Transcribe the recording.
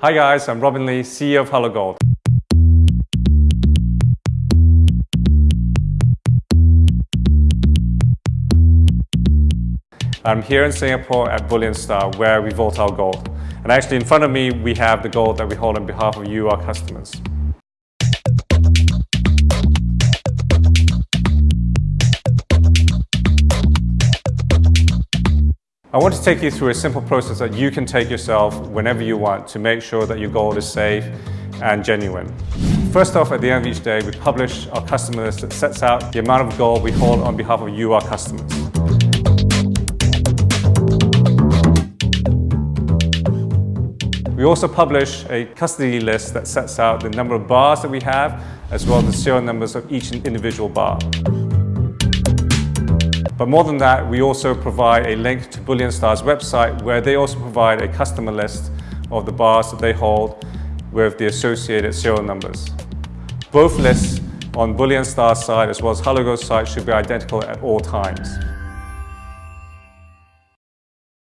Hi guys, I'm Robin Lee, CEO of Hello Gold. I'm here in Singapore at Bullion Star where we vault our gold. And actually in front of me we have the gold that we hold on behalf of you, our customers. I want to take you through a simple process that you can take yourself whenever you want to make sure that your gold is safe and genuine. First off, at the end of each day, we publish our customer list that sets out the amount of gold we hold on behalf of you, our customers. We also publish a custody list that sets out the number of bars that we have, as well as the serial numbers of each individual bar. But more than that, we also provide a link to Bullion Star's website where they also provide a customer list of the bars that they hold with the associated serial numbers. Both lists on Bullion Star's side as well as Hello Gold's site should be identical at all times.